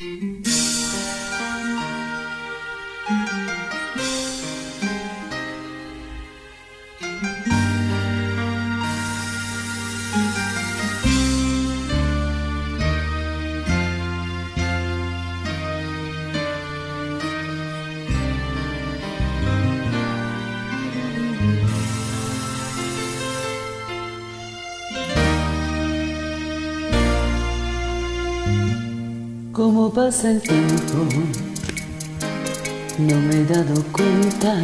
Mm-hmm. Cómo pasa el tiempo, no me he dado cuenta.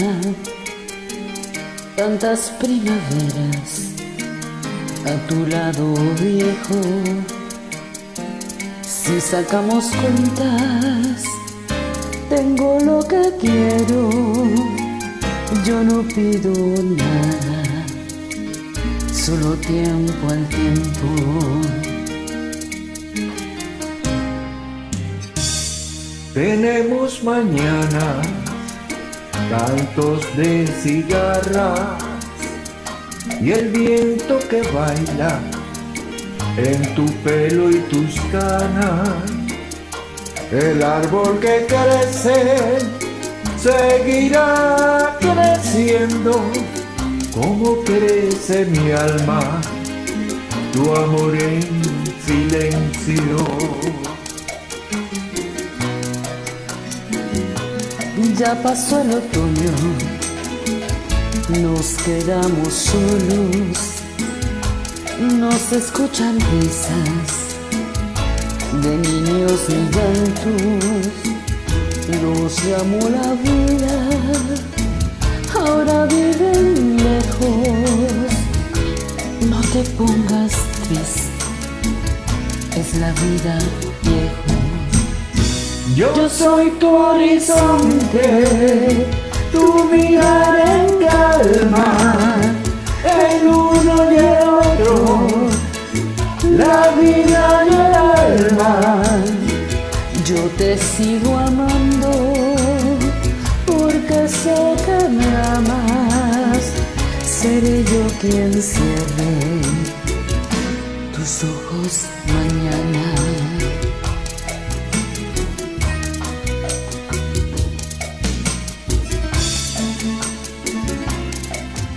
Tantas primaveras a tu lado viejo. Si sacamos cuentas, tengo lo que quiero. Yo no pido nada, solo tiempo al tiempo. Tenemos mañana cantos de cigarras y el viento que baila en tu pelo y tus canas. El árbol que crece seguirá creciendo como crece mi alma, tu amor en silencio. Ya pasó el otoño, nos quedamos solos, nos escuchan risas de niños y llantos, nos llamó la vida, ahora viven lejos, no te pongas triste, es la vida viejo. Yo soy tu horizonte, tu mirar en calma, el uno y el otro, la vida y el alma. Yo te sigo amando porque sé que me amas, seré yo quien cierre tus ojos mañana.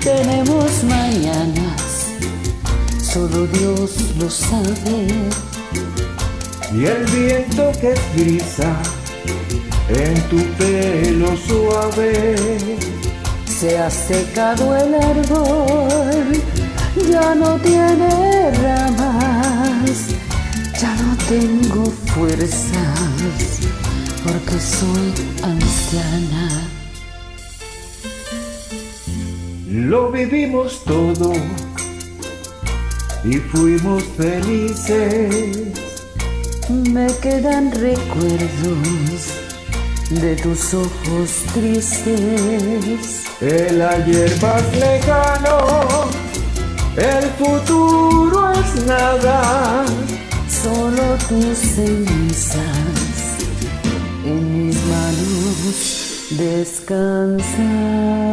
Tenemos mañanas, solo Dios lo sabe. Y el viento que frisa en tu pelo suave. Se ha secado el árbol, ya no tiene ramas, ya no tengo fuerzas, porque soy anciana. Lo vivimos todo y fuimos felices. Me quedan recuerdos de tus ojos tristes. El ayer más lejano, el futuro es nada. Solo tus cenizas en mis manos descansan.